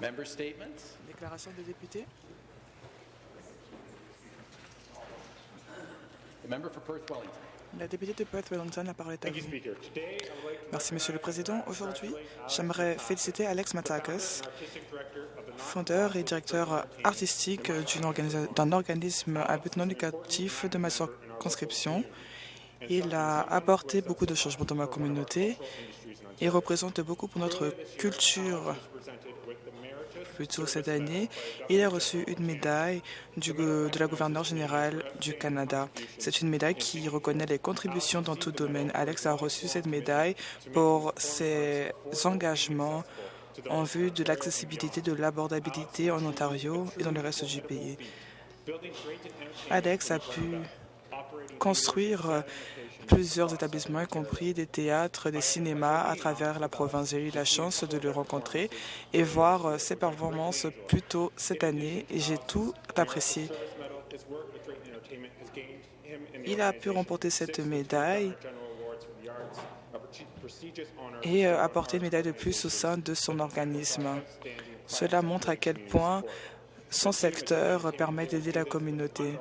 Member statements? Déclaration des députés. The member for Perth Wellington. La députée de Perth Wellington, la parole est à vous. Merci, Monsieur le Président. Aujourd'hui, j'aimerais féliciter Alex Matakis, fondeur et directeur artistique d'un organisme à but non lucratif de ma circonscription. Il a apporté beaucoup de changements dans ma communauté et représente beaucoup pour notre culture. Plus tôt cette année, il a reçu une médaille du de la gouverneure générale du Canada. C'est une médaille qui reconnaît les contributions dans tout domaine. Alex a reçu cette médaille pour ses engagements en vue de l'accessibilité, de l'abordabilité en Ontario et dans le reste du pays. Alex a pu construire plusieurs établissements, y compris des théâtres, des cinémas à travers la province. J'ai eu la chance de le rencontrer et voir euh, ses performances plus tôt cette année et j'ai tout apprécié. Il a pu remporter cette médaille et euh, apporter une médaille de plus au sein de son organisme. Cela montre à quel point son secteur permet d'aider la communauté.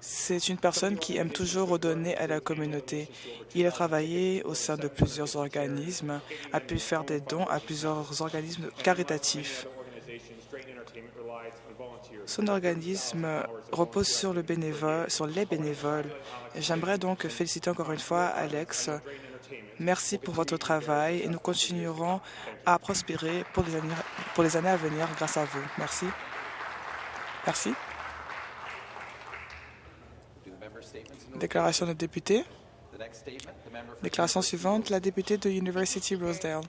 C'est une personne qui aime toujours redonner à la communauté. Il a travaillé au sein de plusieurs organismes, a pu faire des dons à plusieurs organismes caritatifs. Son organisme repose sur, le bénévole, sur les bénévoles. J'aimerais donc féliciter encore une fois Alex. Merci pour votre travail et nous continuerons à prospérer pour les années, pour les années à venir grâce à vous. Merci. Merci. Déclaration de député. Déclaration suivante, la députée de University Rosedale.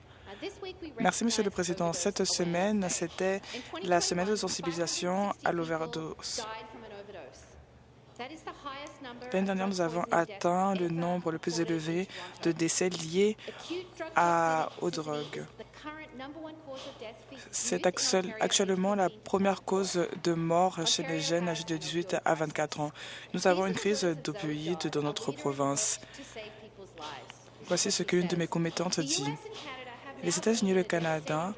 Merci, Monsieur le Président. Cette semaine, c'était la semaine de sensibilisation à l'overdose. L'année dernière, nous avons atteint le nombre le plus élevé de décès liés à- aux drogues. C'est actuel- actuellement la première cause de mort chez les jeunes âgés de 18 à 24 ans. Nous avons une crise d'opioïdes dans notre province. Voici ce qu'une de mes commettantes dit. Les États-Unis et le Canada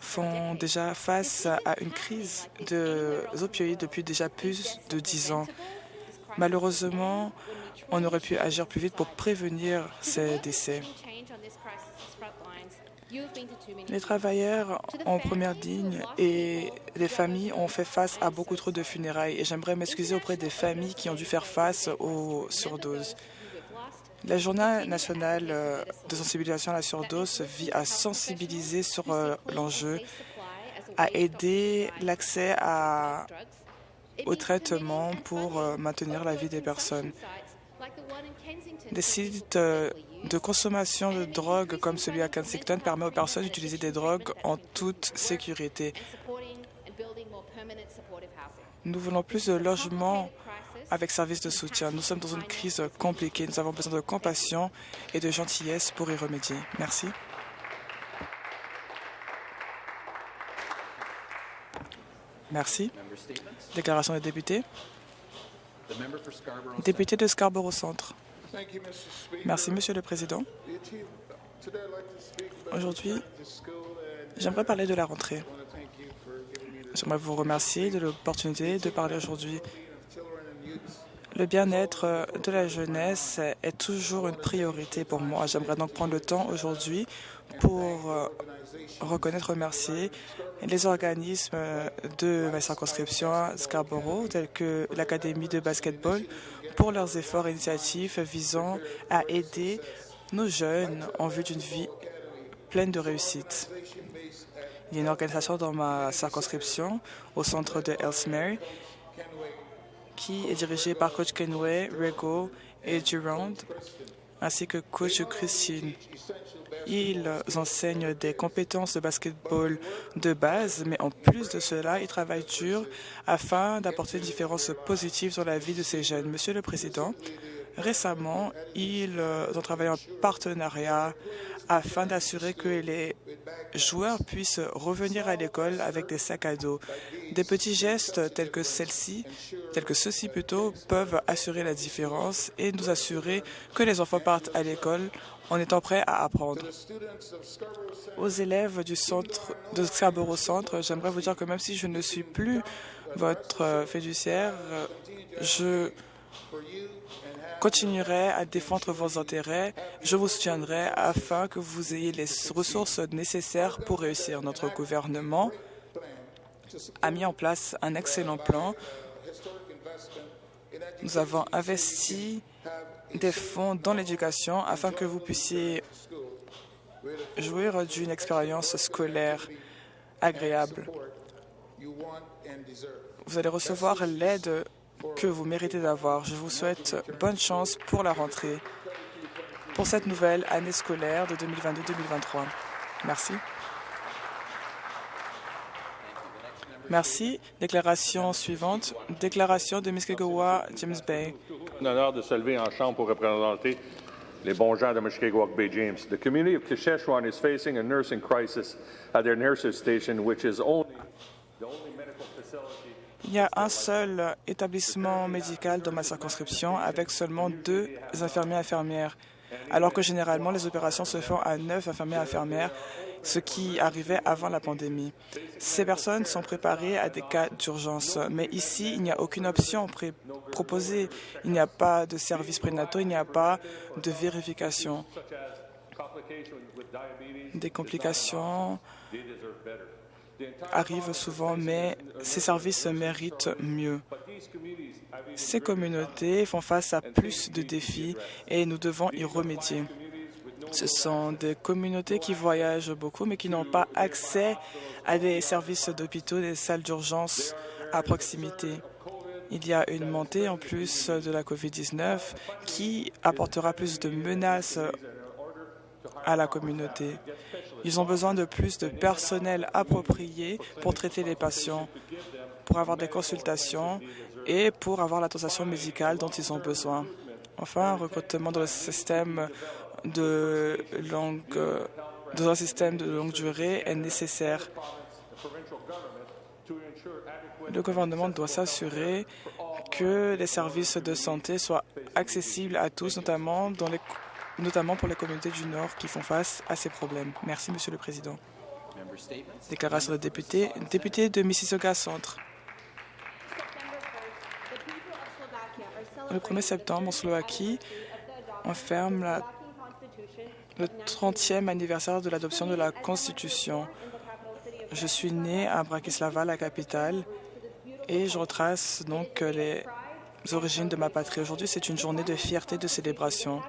font déjà face à une crise de opioïdes depuis déjà plus de dix ans. Malheureusement, on aurait pu agir plus vite pour prévenir ces décès. Les travailleurs en première ligne et les familles ont fait face à beaucoup trop de funérailles et j'aimerais m'excuser auprès des familles qui ont dû faire face aux surdoses. La journée nationale euh, de sensibilisation à la surdose vit à sensibiliser sur euh, l'enjeu, à aider l'accès au traitement pour euh, maintenir la vie des personnes. Des sites de consommation de drogue comme celui à Kensington permet aux personnes d'utiliser des drogues en toute sécurité. Nous voulons plus de logements avec services de soutien. Nous sommes dans une crise compliquée. Nous avons besoin de compassion et de gentillesse pour y remédier. Merci. Merci. Déclaration des députés. Député de Scarborough Centre. Merci, Monsieur le Président. Aujourd'hui, j'aimerais parler de la rentrée. J'aimerais vous remercier de l'opportunité de parler aujourd'hui. Le bien-être de la jeunesse est toujours une priorité pour moi. J'aimerais donc prendre le temps aujourd'hui pour euh, reconnaître, remercier les organismes de ma circonscription à Scarborough, tels que l'Académie de basketball, pour leurs efforts et initiatives visant à aider nos jeunes en vue d'une vie pleine de réussite. Il y a une organisation dans ma circonscription, au centre de Ellesmere, qui est dirigée par coach Kenway, Rego et Durand, ainsi que coach Christine. Ils enseignent des compétences de basketball de base, mais en plus de cela, ils travaillent dur afin d'apporter une différence positive dans la vie de ces jeunes. Monsieur le Président, récemment, ils ont travaillé en partenariat afin d'assurer que les joueurs puissent revenir à l'école avec des sacs à dos. Des petits gestes tels que celle-ci, tels que ceux-ci plutôt, peuvent assurer la différence et nous assurer que les enfants partent à l'école en étant prêts à apprendre. Aux élèves du centre de Scarborough Centre, j'aimerais vous dire que même si je ne suis plus votre euh, fiduciaire, euh, je continuerai à défendre vos intérêts. Je vous soutiendrai afin que vous ayez les ressources nécessaires pour réussir. Notre gouvernement a mis en place un excellent plan. Nous avons investi des fonds dans l'éducation afin que vous puissiez jouir d'une expérience scolaire agréable. Vous allez recevoir l'aide que vous méritez d'avoir. Je vous souhaite bonne chance pour la rentrée, pour cette nouvelle année scolaire de 2022-2023. Merci. Merci. Déclaration suivante. Déclaration de Mushkegowuk, James Bay. un honneur de se lever en chambre pour représenter les bons gens de Mushkegowuk Bay James. The community of Kasheshwan is facing a nursing crisis at their nurses station, which is only the only medical facility Il y a un seul établissement médical dans ma circonscription avec seulement deux infirmiers infirmières, alors que généralement les opérations se font à neuf infirmiers infirmières, ce qui arrivait avant la pandémie. Ces personnes sont préparées à des cas d'urgence, mais ici, il n'y a aucune option proposée. Il n'y a pas de services prénataux, il n'y a pas de vérification. Des complications Arrivent souvent, mais ces services méritent mieux. Ces communautés font face à plus de défis et nous devons y remédier. Ce sont des communautés qui voyagent beaucoup mais qui n'ont pas accès à des services d'hôpitaux, des salles d'urgence à proximité. Il y a une montée en plus de la COVID-19 qui apportera plus de menaces à la communauté. Ils ont besoin de plus de personnel approprié pour traiter les patients, pour avoir des consultations et pour avoir l'attention médicale dont ils ont besoin. Enfin, un recrutement dans de longue, dans un système de longue durée est nécessaire. Le gouvernement doit s'assurer que les services de santé soient accessibles à tous, notamment, dans les, notamment pour les communautés du Nord qui font face à ces problèmes. Merci, Monsieur le Président. Déclaration de député. Député de Mississauga Centre. Le 1er septembre, en Slovaquie, on ferme le 30e anniversaire de l'adoption de la Constitution. Je suis né à Bratislava, la capitale, et je retrace donc les origines de ma patrie. Aujourd'hui, c'est une journée de fierté, de célébration.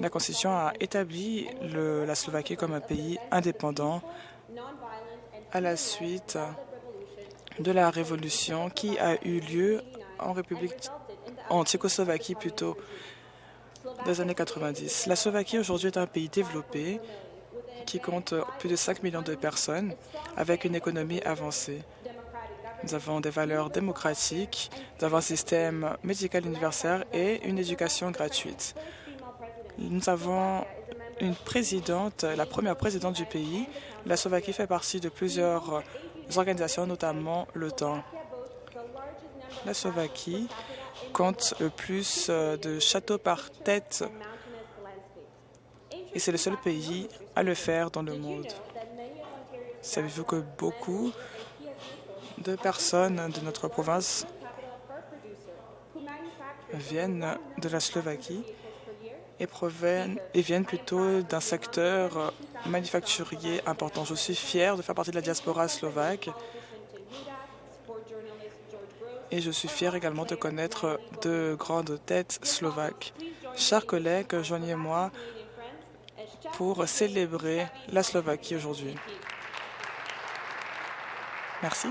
La Constitution a établi la Slovaquie comme un pays indépendant à la suite de la révolution qui a eu lieu en République, en Tchécoslovaquie plutôt, des années 90. La Slovaquie aujourd'hui est un pays développé qui compte plus de 5 millions de personnes avec une économie avancée. Nous avons des valeurs démocratiques, nous avons un système médical universel et une éducation gratuite. Nous avons une présidente, la première présidente du pays. La Slovaquie fait partie de plusieurs organisations, notamment l'OTAN. La Slovaquie compte le plus euh, de châteaux par tête et c'est le seul pays à le faire dans le monde. Savez-vous que beaucoup de personnes de notre province viennent de la Slovaquie? Et, et viennent plutôt d'un secteur manufacturier important. Je suis fier de faire partie de la diaspora slovaque et je suis fier également de connaître de grandes têtes slovaques. Chers collègues, joignez-moi pour célébrer la Slovaquie aujourd'hui. Merci.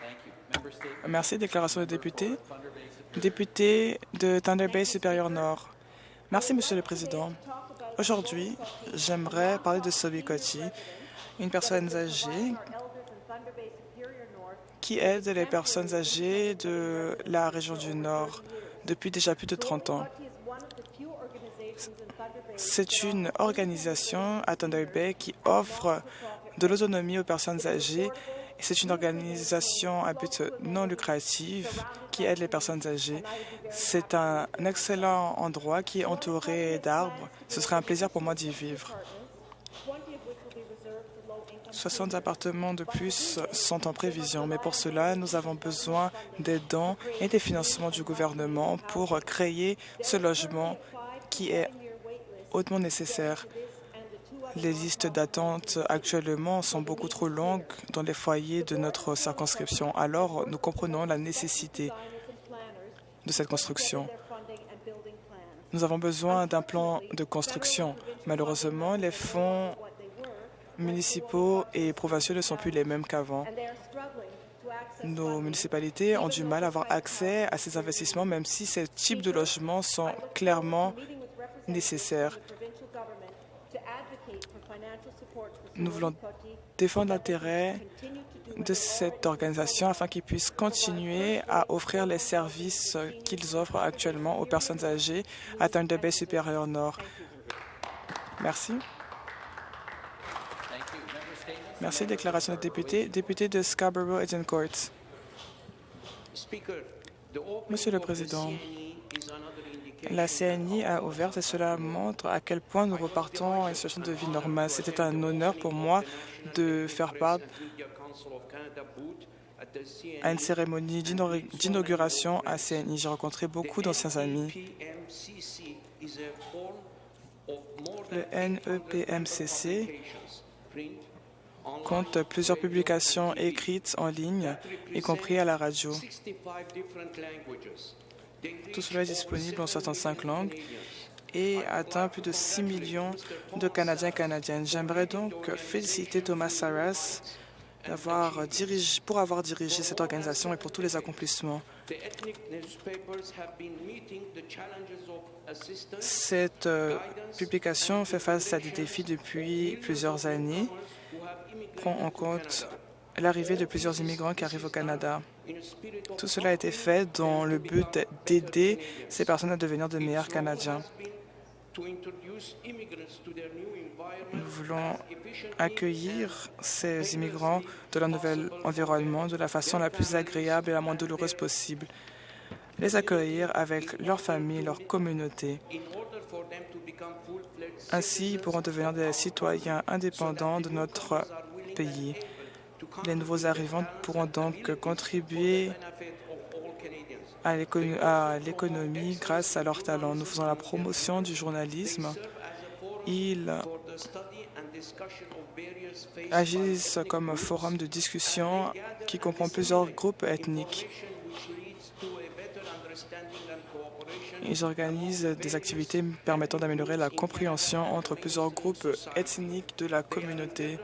Thank you. Member statements. Merci. Déclaration de député. Député de Thunder Bay supérieur Nord. Merci, Monsieur le Président. Aujourd'hui, j'aimerais parler de Sobi Koti, une personne âgée qui aide les personnes âgées de la région du Nord depuis déjà plus de 30 ans. C'est une organisation à Thunder Bay qui offre de l'autonomie aux personnes âgées. C'est une organisation à but non lucratif qui aide les personnes âgées. C'est un excellent endroit qui est entouré d'arbres. Ce serait un plaisir pour moi d'y vivre. 60 appartements de plus sont en prévision, mais pour cela, nous avons besoin des dons et des financements du gouvernement pour créer ce logement qui est hautement nécessaire. Les listes d'attente actuellement sont beaucoup trop longues dans les foyers de notre circonscription. Alors, nous comprenons la nécessité de cette construction. Nous avons besoin d'un plan de construction. Malheureusement, les fonds municipaux et provinciaux ne sont plus les mêmes qu'avant. Nos municipalités ont du mal à avoir accès à ces investissements, même si ces types de logements sont clairement nécessaires. Nous voulons défendre l'intérêt de cette organisation afin qu'ils puissent continuer à offrir les services qu'ils offrent actuellement aux personnes âgées à Thunder Bay supérieur Nord. Merci. Merci. Déclaration de député. Député de Scarborough Court. Monsieur le Président, la CNI a ouvert et cela montre à quel point nous repartons à une situation de vie normale. C'était un honneur pour moi de faire part à une cérémonie d'inauguration à CNI. J'ai rencontré beaucoup d'anciens amis. Le NEPMCC compte plusieurs publications écrites en ligne, y compris à la radio. Tout cela est disponible en 65 langues et atteint plus de 6 millions de Canadiens et Canadiennes. J'aimerais donc féliciter Thomas Saras pour avoir dirigé cette organisation et pour tous les accomplissements. Cette euh, publication fait face à des défis depuis plusieurs années, prend en compte l'arrivée de plusieurs immigrants qui arrivent au Canada. Tout cela a été fait dans le but d'aider ces personnes à devenir de meilleurs Canadiens. Nous voulons accueillir ces immigrants de leur nouvel environnement de la façon la plus agréable et la moins douloureuse possible, les accueillir avec leur famille, leur communauté. Ainsi, ils pourront devenir des citoyens indépendants de notre pays. Les nouveaux arrivants pourront donc contribuer à l'économie grâce à leur talent. Nous faisons la promotion du journalisme. Ils agissent comme forum de discussion qui comprend plusieurs groupes ethniques. Ils organisent des activités permettant d'améliorer la compréhension entre plusieurs groupes ethniques de la communauté.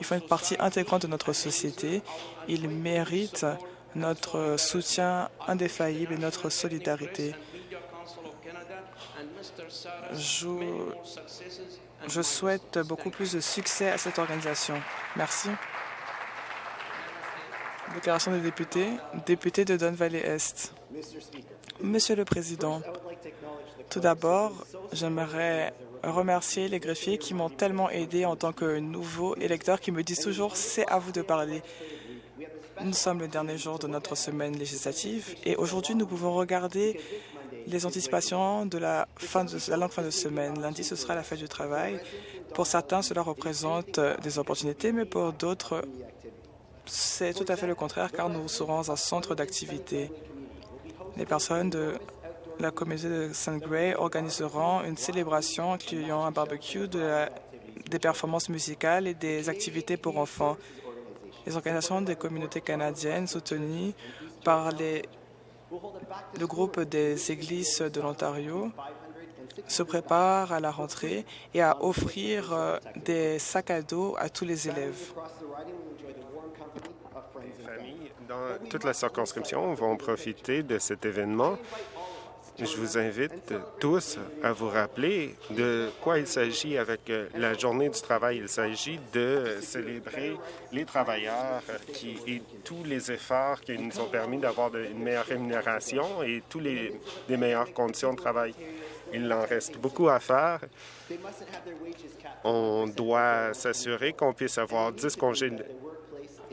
Ils font une partie intégrante de notre société. Ils méritent notre soutien indéfaillible et notre solidarité. Je, souhaite beaucoup plus de succès à cette organisation. Merci. Déclaration des députés. Député de Don Valley Est. Monsieur le Président, tout d'abord, j'aimerais remercier les greffiers qui m'ont tellement aidé en tant que nouveau électeur, qui me disent toujours « c'est à vous de parler ». Nous sommes le dernier jour de notre semaine législative et aujourd'hui, nous pouvons regarder les anticipations de la, fin de la longue fin de semaine. Lundi, ce sera la fête du travail. Pour certains, cela représente des opportunités, mais pour d'autres, c'est tout à fait le contraire, car nous serons un centre d'activité. Les personnes de la communauté de St. Gray organiseront une célébration incluant un barbecue, des performances musicales et des activités pour enfants. Les organisations des communautés canadiennes soutenues par le groupe des églises de l'Ontario se préparent à la rentrée et à offrir euh, des sacs à dos à tous les élèves. Les familles dans toute la circonscription vont profiter de cet événement je vous invite tous à vous rappeler de quoi il s'agit avec euh, la journée du travail. Il s'agit de célébrer les travailleurs et tous les efforts qui nous ont permis d'avoir une meilleure rémunération et tous les, les meilleures conditions de travail. Il en reste beaucoup à faire. On doit s'assurer qu'on puisse avoir 10 congés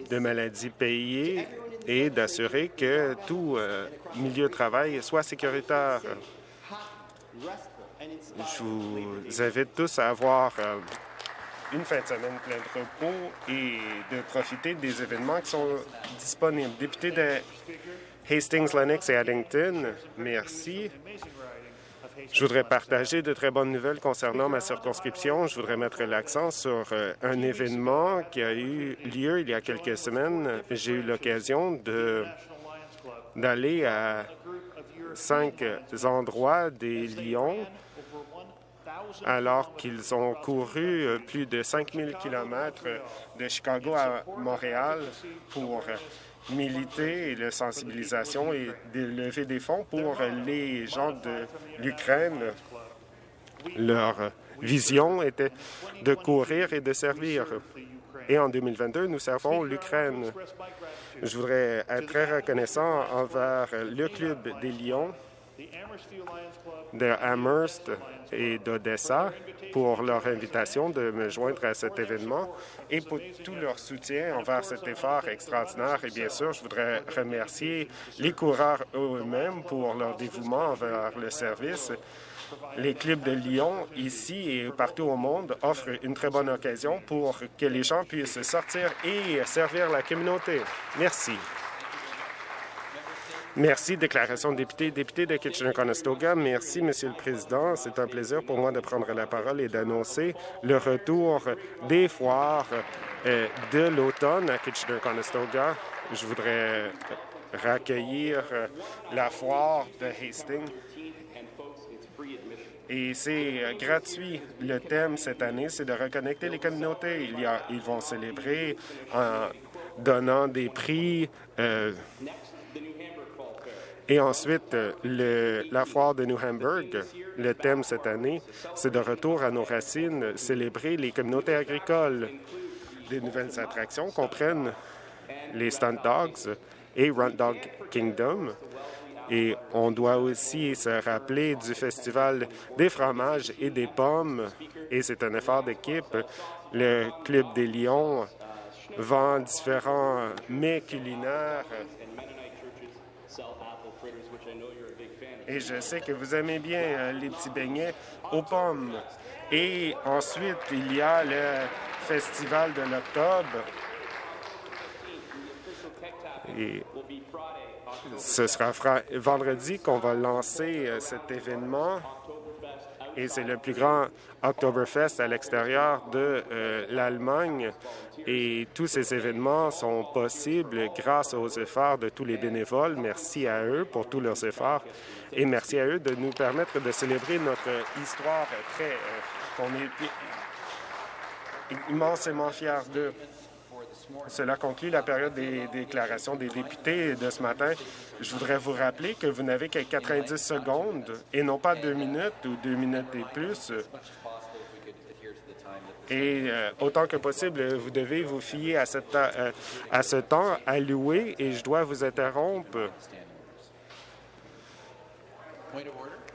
de maladie payés et d'assurer que tout euh, milieu de travail soit sécuritaire. Je vous invite tous à avoir euh, une fin de semaine pleine de repos et de profiter des événements qui sont disponibles. Député de Hastings, Lennox et Addington, merci. Je voudrais partager de très bonnes nouvelles concernant ma circonscription. Je voudrais mettre l'accent sur euh, un événement qui a eu lieu il y a quelques semaines. J'ai eu l'occasion d'aller à cinq endroits des Lions alors qu'ils ont couru euh, plus de 5000 kilomètres de Chicago à Montréal pour militer et la sensibilisation et lever des fonds pour les gens de l'Ukraine. Leur vision était de courir et de servir. Et en 2022, nous servons l'Ukraine. Je voudrais être très reconnaissant envers le Club des Lions de Amherst et d'Odessa pour leur invitation de me joindre à cet événement et pour tout leur soutien envers cet effort extraordinaire. Et bien sûr, je voudrais remercier les coureurs eux-mêmes pour leur dévouement envers le service. Les clubs de Lyon, ici et partout au monde, offrent une très bonne occasion pour que les gens puissent sortir et servir la communauté. Merci. Merci. Déclaration de député. Député de Kitchener-Conestoga. Merci, Monsieur le Président. C'est un plaisir pour moi de prendre la parole et d'annoncer le retour des foires euh, de l'automne à Kitchener-Conestoga. Je voudrais raccueillir euh, la foire de Hastings. Et c'est euh, gratuit. Le thème cette année, c'est de reconnecter les communautés. Ils vont célébrer en donnant des prix. Et ensuite, le, la foire de New Hamburg, le thème cette année, c'est de retour à nos racines, célébrer les communautés agricoles. Des nouvelles attractions comprennent les Stunt Dogs et Run Dog Kingdom. Et on doit aussi se rappeler du Festival des fromages et des pommes. Et c'est un effort d'équipe. Le Club des Lions vend différents mets culinaires et je sais que vous aimez bien euh, les petits beignets aux pommes. Et ensuite, il y a le Festival de l'octobre. Et ce sera vendredi qu'on va lancer euh, cet événement et c'est le plus grand Oktoberfest à l'extérieur de euh, l'Allemagne. Et tous ces événements sont possibles grâce aux efforts de tous les bénévoles. Merci à eux pour tous leurs efforts et merci à eux de nous permettre de célébrer notre histoire très... Euh, qu'on est immensément fiers d'eux. Cela conclut la période des déclarations des députés de ce matin. Je voudrais vous rappeler que vous n'avez que 90 secondes et non pas deux minutes ou deux minutes et plus. Et euh, autant que possible, vous devez vous fier à, euh, à ce temps alloué et je dois vous interrompre.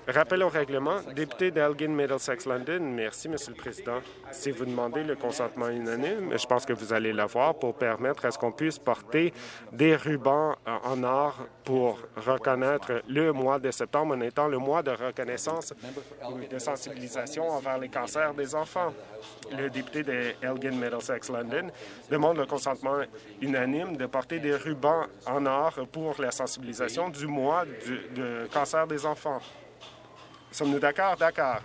Rappel au règlement. Député d'Elgin Middlesex London, merci, Monsieur le Président. Si vous demandez le consentement unanime, je pense que vous allez l'avoir pour permettre à ce qu'on puisse porter des rubans en or pour reconnaître le mois de septembre en étant le mois de reconnaissance ou de sensibilisation envers les cancers des enfants. Le député de Elgin Middlesex London demande le consentement unanime de porter des rubans en or pour la sensibilisation du mois de cancer des enfants. Sommes-nous d'accord? D'accord.